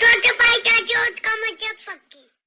Talk about